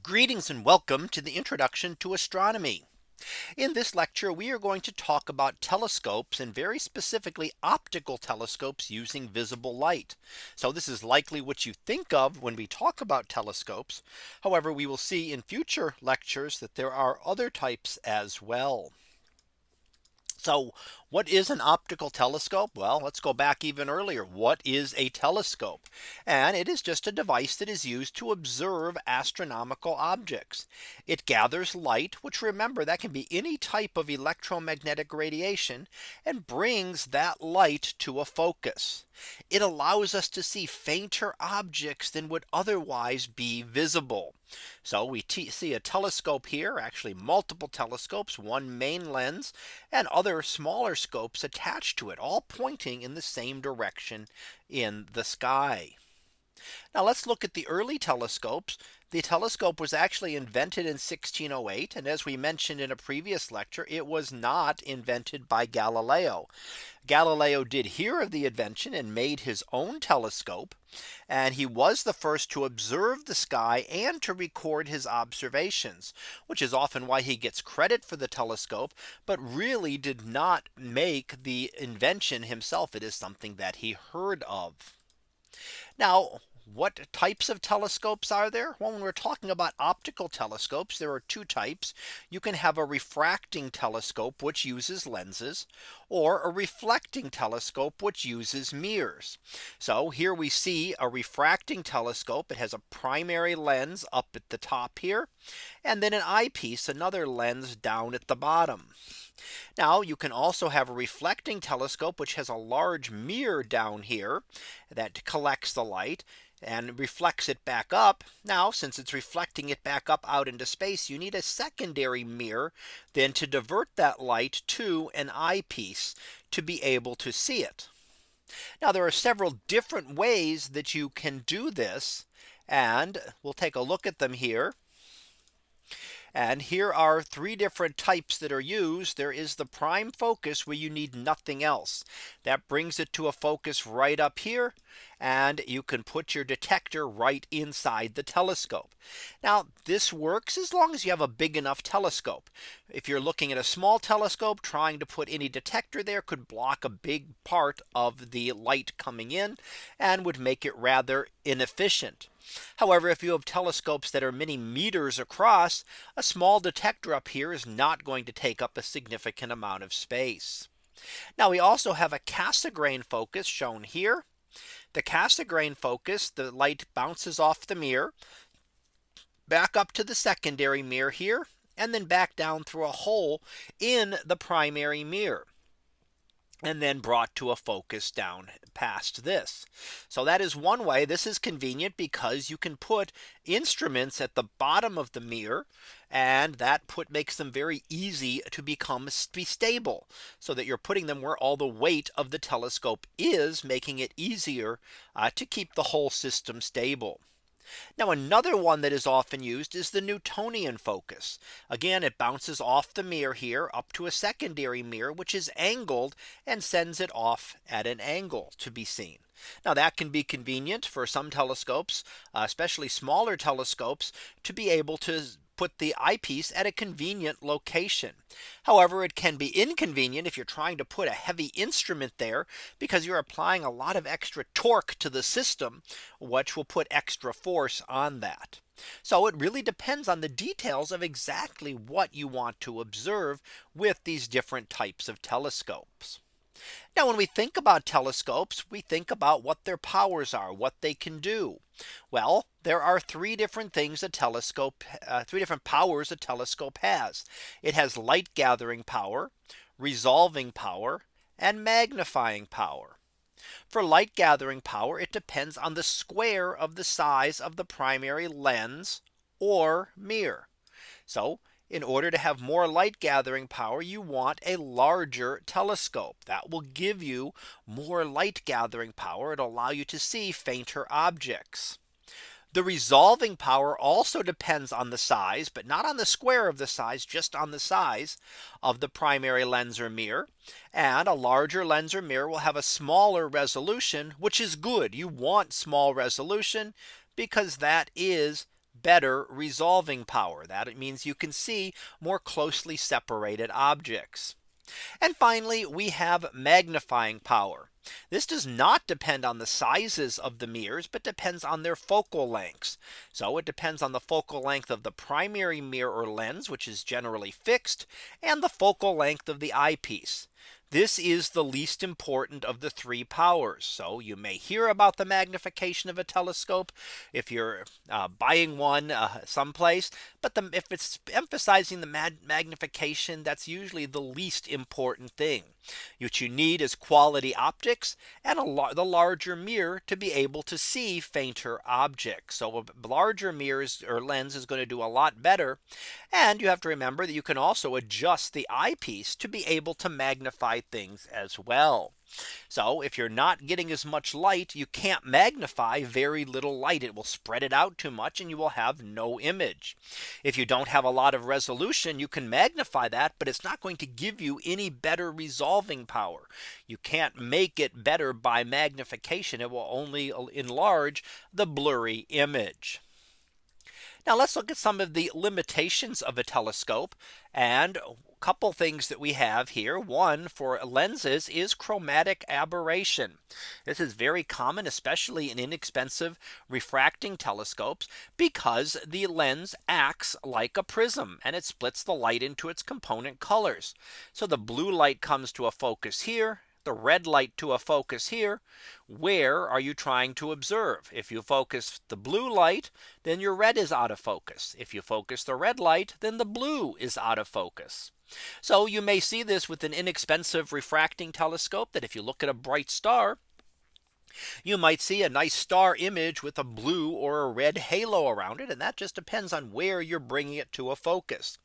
Greetings and welcome to the introduction to astronomy. In this lecture, we are going to talk about telescopes and very specifically optical telescopes using visible light. So this is likely what you think of when we talk about telescopes. However, we will see in future lectures that there are other types as well. So what is an optical telescope? Well, let's go back even earlier. What is a telescope? And it is just a device that is used to observe astronomical objects. It gathers light, which remember that can be any type of electromagnetic radiation and brings that light to a focus. It allows us to see fainter objects than would otherwise be visible. So we see a telescope here actually multiple telescopes one main lens and other smaller scopes attached to it all pointing in the same direction in the sky. Now let's look at the early telescopes. The telescope was actually invented in 1608. And as we mentioned in a previous lecture, it was not invented by Galileo. Galileo did hear of the invention and made his own telescope. And he was the first to observe the sky and to record his observations, which is often why he gets credit for the telescope, but really did not make the invention himself. It is something that he heard of. Now what types of telescopes are there? Well, when we're talking about optical telescopes, there are two types. You can have a refracting telescope, which uses lenses, or a reflecting telescope, which uses mirrors. So here we see a refracting telescope. It has a primary lens up at the top here, and then an eyepiece, another lens down at the bottom. Now you can also have a reflecting telescope which has a large mirror down here that collects the light and reflects it back up. Now since it's reflecting it back up out into space you need a secondary mirror then to divert that light to an eyepiece to be able to see it. Now there are several different ways that you can do this. And we'll take a look at them here. And here are three different types that are used. There is the prime focus where you need nothing else. That brings it to a focus right up here. And you can put your detector right inside the telescope. Now this works as long as you have a big enough telescope. If you're looking at a small telescope trying to put any detector there could block a big part of the light coming in and would make it rather inefficient. However, if you have telescopes that are many meters across, a small detector up here is not going to take up a significant amount of space. Now we also have a Cassegrain focus shown here. The Cassegrain focus, the light bounces off the mirror back up to the secondary mirror here and then back down through a hole in the primary mirror and then brought to a focus down past this. So that is one way this is convenient because you can put instruments at the bottom of the mirror and that put makes them very easy to become be stable so that you're putting them where all the weight of the telescope is making it easier uh, to keep the whole system stable. Now another one that is often used is the Newtonian focus. Again, it bounces off the mirror here up to a secondary mirror, which is angled and sends it off at an angle to be seen. Now that can be convenient for some telescopes, uh, especially smaller telescopes to be able to put the eyepiece at a convenient location. However, it can be inconvenient if you're trying to put a heavy instrument there because you're applying a lot of extra torque to the system, which will put extra force on that. So it really depends on the details of exactly what you want to observe with these different types of telescopes. Now when we think about telescopes, we think about what their powers are, what they can do. Well, there are three different things a telescope, uh, three different powers a telescope has. It has light gathering power, resolving power, and magnifying power. For light gathering power, it depends on the square of the size of the primary lens or mirror. So in order to have more light gathering power, you want a larger telescope that will give you more light gathering power. It'll allow you to see fainter objects. The resolving power also depends on the size, but not on the square of the size, just on the size of the primary lens or mirror. And a larger lens or mirror will have a smaller resolution, which is good. You want small resolution because that is better resolving power. That it means you can see more closely separated objects. And finally, we have magnifying power. This does not depend on the sizes of the mirrors, but depends on their focal lengths. So it depends on the focal length of the primary mirror or lens, which is generally fixed, and the focal length of the eyepiece. This is the least important of the three powers. So you may hear about the magnification of a telescope if you're uh, buying one uh, someplace. But the, if it's emphasizing the magnification, that's usually the least important thing. What you need is quality optics and a the larger mirror to be able to see fainter objects. So a larger mirrors or lens is going to do a lot better. And you have to remember that you can also adjust the eyepiece to be able to magnify things as well. So if you're not getting as much light, you can't magnify very little light. It will spread it out too much and you will have no image. If you don't have a lot of resolution, you can magnify that, but it's not going to give you any better resolving power. You can't make it better by magnification. It will only enlarge the blurry image. Now let's look at some of the limitations of a telescope and couple things that we have here. One for lenses is chromatic aberration. This is very common, especially in inexpensive refracting telescopes, because the lens acts like a prism and it splits the light into its component colors. So the blue light comes to a focus here the red light to a focus here. Where are you trying to observe? If you focus the blue light, then your red is out of focus. If you focus the red light, then the blue is out of focus. So you may see this with an inexpensive refracting telescope that if you look at a bright star, you might see a nice star image with a blue or a red halo around it. And that just depends on where you're bringing it to a focus.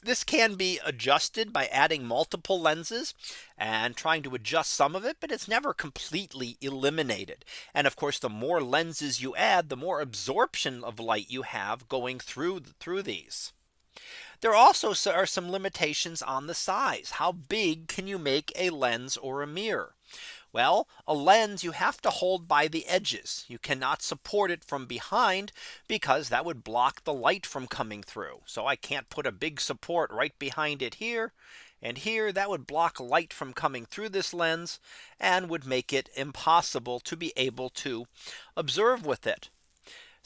This can be adjusted by adding multiple lenses and trying to adjust some of it, but it's never completely eliminated. And of course, the more lenses you add, the more absorption of light you have going through through these. There also are some limitations on the size. How big can you make a lens or a mirror? Well, a lens you have to hold by the edges. You cannot support it from behind because that would block the light from coming through. So I can't put a big support right behind it here. And here that would block light from coming through this lens and would make it impossible to be able to observe with it.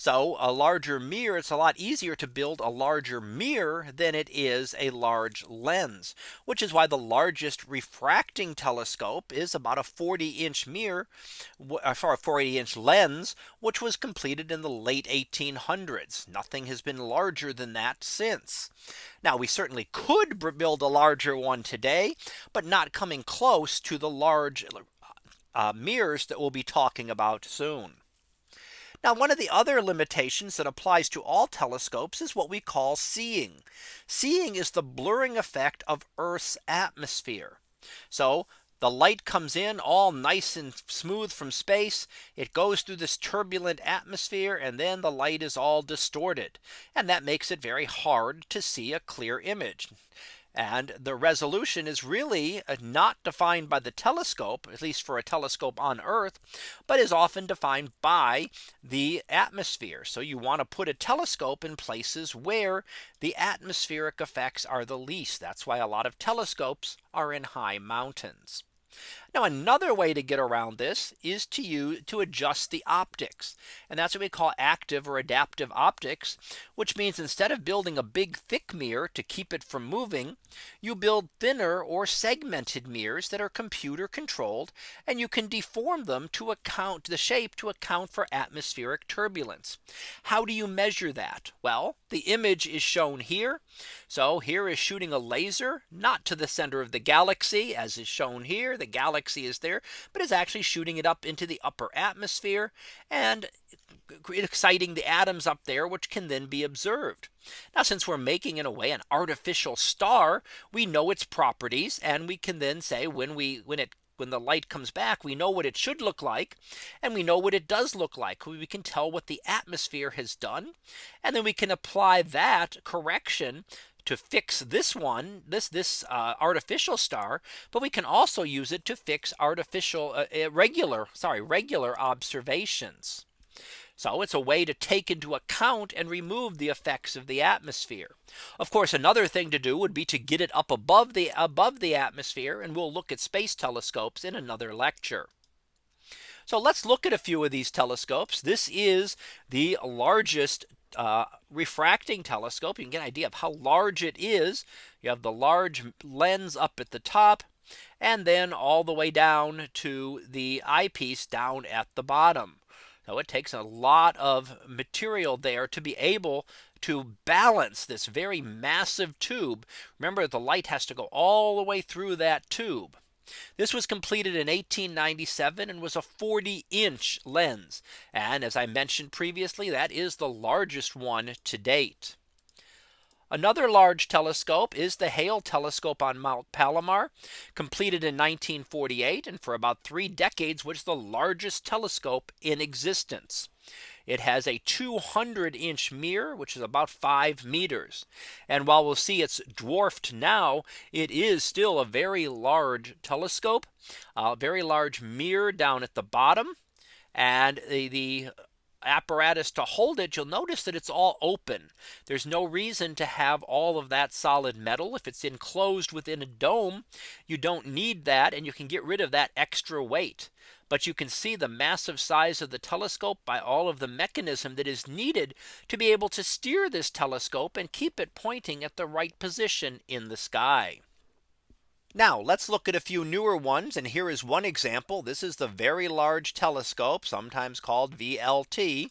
So a larger mirror, it's a lot easier to build a larger mirror than it is a large lens, which is why the largest refracting telescope is about a 40 inch mirror uh, for a 40 inch lens, which was completed in the late 1800s. Nothing has been larger than that since. Now we certainly could build a larger one today, but not coming close to the large uh, mirrors that we'll be talking about soon. Now one of the other limitations that applies to all telescopes is what we call seeing. Seeing is the blurring effect of Earth's atmosphere. So the light comes in all nice and smooth from space. It goes through this turbulent atmosphere and then the light is all distorted. And that makes it very hard to see a clear image. And the resolution is really uh, not defined by the telescope, at least for a telescope on Earth, but is often defined by the atmosphere. So you want to put a telescope in places where the atmospheric effects are the least. That's why a lot of telescopes are in high mountains. Now another way to get around this is to use to adjust the optics. And that's what we call active or adaptive optics, which means instead of building a big thick mirror to keep it from moving, you build thinner or segmented mirrors that are computer controlled and you can deform them to account the shape to account for atmospheric turbulence. How do you measure that? Well, the image is shown here. So here is shooting a laser not to the center of the galaxy as is shown here. The galaxy galaxy is there, but is actually shooting it up into the upper atmosphere and exciting the atoms up there, which can then be observed. Now, since we're making in a way an artificial star, we know its properties and we can then say when we when it when the light comes back, we know what it should look like. And we know what it does look like. We can tell what the atmosphere has done. And then we can apply that correction to fix this one this this uh, artificial star but we can also use it to fix artificial uh, uh, regular sorry regular observations So it's a way to take into account and remove the effects of the atmosphere. Of course, another thing to do would be to get it up above the above the atmosphere and we'll look at space telescopes in another lecture. So let's look at a few of these telescopes. This is the largest uh, refracting telescope. You can get an idea of how large it is. You have the large lens up at the top and then all the way down to the eyepiece down at the bottom. So it takes a lot of material there to be able to balance this very massive tube. Remember the light has to go all the way through that tube. This was completed in 1897 and was a 40 inch lens. And as I mentioned previously, that is the largest one to date. Another large telescope is the Hale telescope on Mount Palomar completed in 1948 and for about three decades was the largest telescope in existence. It has a 200 inch mirror, which is about five meters. And while we'll see it's dwarfed now, it is still a very large telescope, a very large mirror down at the bottom. And the, the apparatus to hold it, you'll notice that it's all open. There's no reason to have all of that solid metal. If it's enclosed within a dome, you don't need that and you can get rid of that extra weight. But you can see the massive size of the telescope by all of the mechanism that is needed to be able to steer this telescope and keep it pointing at the right position in the sky. Now let's look at a few newer ones. And here is one example. This is the Very Large Telescope, sometimes called VLT.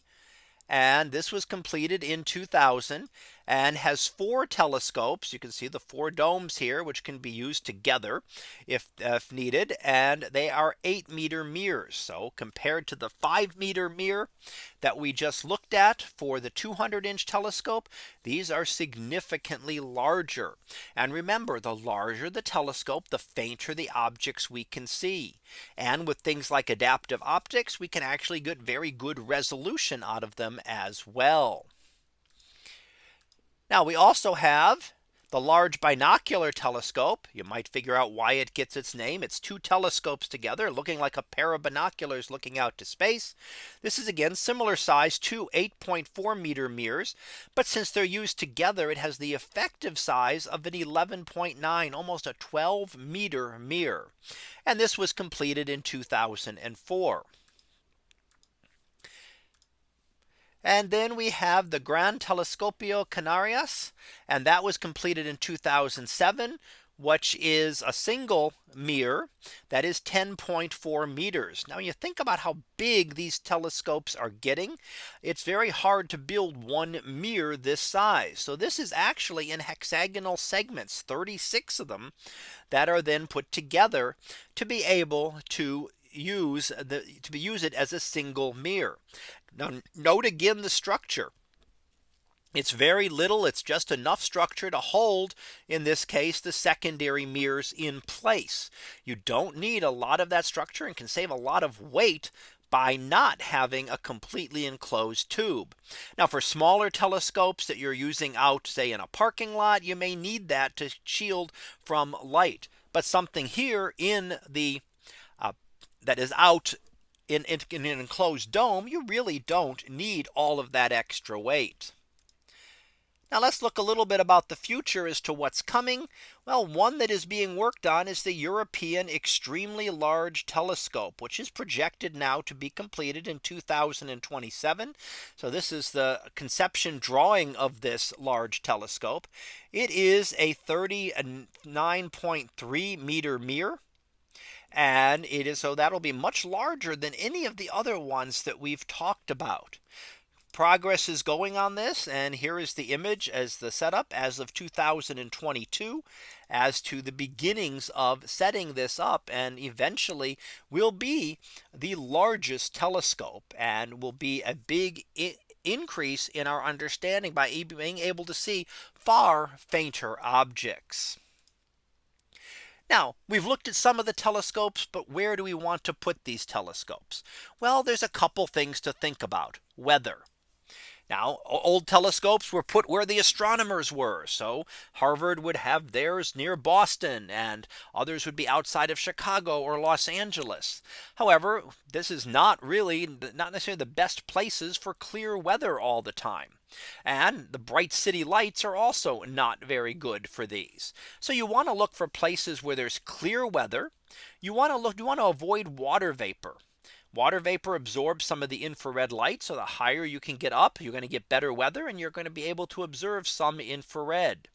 And this was completed in 2000 and has four telescopes. You can see the four domes here, which can be used together if, if needed. And they are eight meter mirrors. So compared to the five meter mirror that we just looked at for the 200 inch telescope, these are significantly larger. And remember, the larger the telescope, the fainter the objects we can see. And with things like adaptive optics, we can actually get very good resolution out of them as well. Now we also have the large binocular telescope. You might figure out why it gets its name. It's two telescopes together looking like a pair of binoculars looking out to space. This is again similar size to 8.4 meter mirrors. But since they're used together, it has the effective size of an 11.9 almost a 12 meter mirror. And this was completed in 2004. And then we have the Gran Telescopio Canarias. And that was completed in 2007 which is a single mirror that is 10.4 meters. Now you think about how big these telescopes are getting. It's very hard to build one mirror this size. So this is actually in hexagonal segments 36 of them that are then put together to be able to use the to be use it as a single mirror. Now note again the structure. It's very little. It's just enough structure to hold in this case the secondary mirrors in place. You don't need a lot of that structure and can save a lot of weight by not having a completely enclosed tube. Now for smaller telescopes that you're using out say in a parking lot, you may need that to shield from light. But something here in the uh, that is out in, in, in an enclosed dome, you really don't need all of that extra weight. Now let's look a little bit about the future as to what's coming. Well, one that is being worked on is the European Extremely Large Telescope, which is projected now to be completed in 2027. So this is the conception drawing of this large telescope. It is a 39.3 meter mirror and it is so that'll be much larger than any of the other ones that we've talked about. Progress is going on this and here is the image as the setup as of 2022 as to the beginnings of setting this up and eventually will be the largest telescope and will be a big increase in our understanding by being able to see far fainter objects. Now we've looked at some of the telescopes, but where do we want to put these telescopes? Well, there's a couple things to think about weather. Now old telescopes were put where the astronomers were. So Harvard would have theirs near Boston and others would be outside of Chicago or Los Angeles. However, this is not really not necessarily the best places for clear weather all the time. And the bright city lights are also not very good for these. So you want to look for places where there's clear weather. You want to look you want to avoid water vapor. Water vapor absorbs some of the infrared light. So the higher you can get up, you're going to get better weather and you're going to be able to observe some infrared.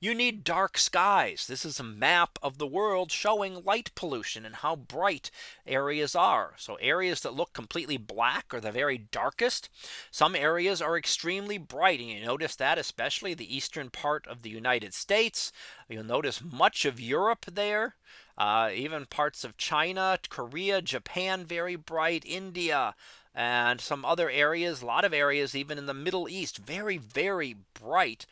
You need dark skies. This is a map of the world showing light pollution and how bright areas are. So areas that look completely black are the very darkest. Some areas are extremely bright. And you notice that especially the eastern part of the United States. You'll notice much of Europe there. Uh, even parts of China, Korea, Japan, very bright, India, and some other areas, a lot of areas, even in the Middle East, very, very bright,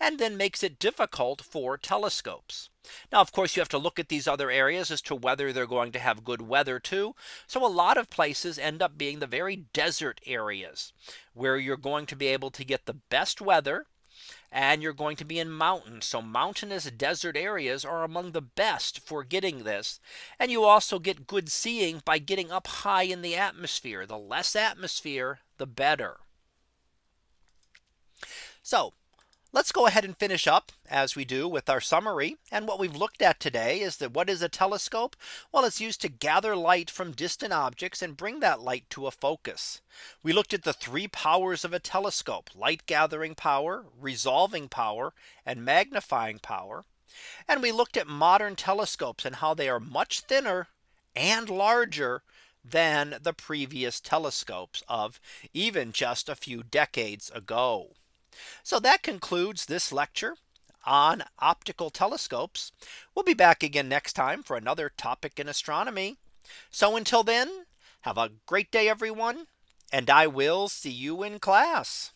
and then makes it difficult for telescopes. Now, of course, you have to look at these other areas as to whether they're going to have good weather too. So a lot of places end up being the very desert areas where you're going to be able to get the best weather and you're going to be in mountains. So mountainous desert areas are among the best for getting this. And you also get good seeing by getting up high in the atmosphere. The less atmosphere, the better. So Let's go ahead and finish up as we do with our summary. And what we've looked at today is that what is a telescope? Well, it's used to gather light from distant objects and bring that light to a focus. We looked at the three powers of a telescope light gathering power, resolving power, and magnifying power. And we looked at modern telescopes and how they are much thinner and larger than the previous telescopes of even just a few decades ago. So that concludes this lecture on optical telescopes. We'll be back again next time for another topic in astronomy. So until then, have a great day, everyone, and I will see you in class.